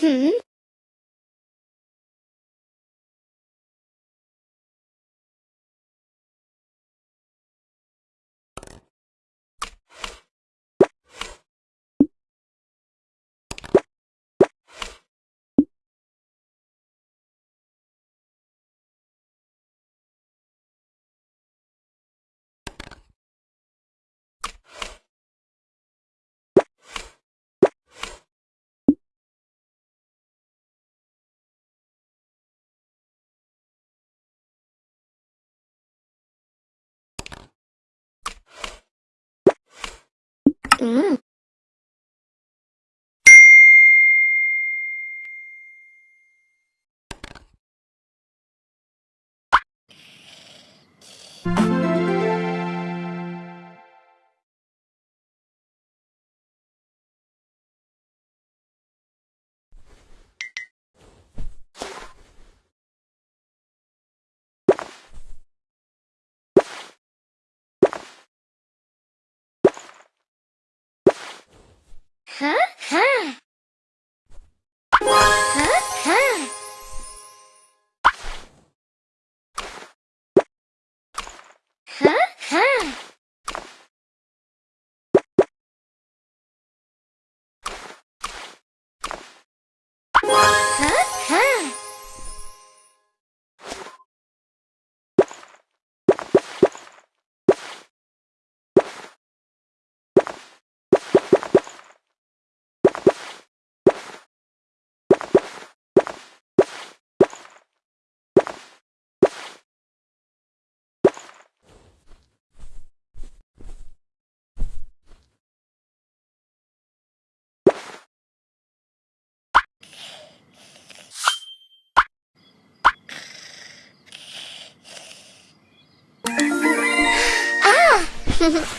哼嗯。Mm-mm.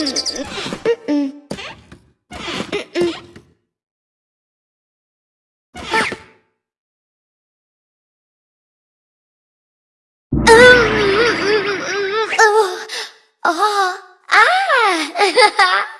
啊啊！哈！哈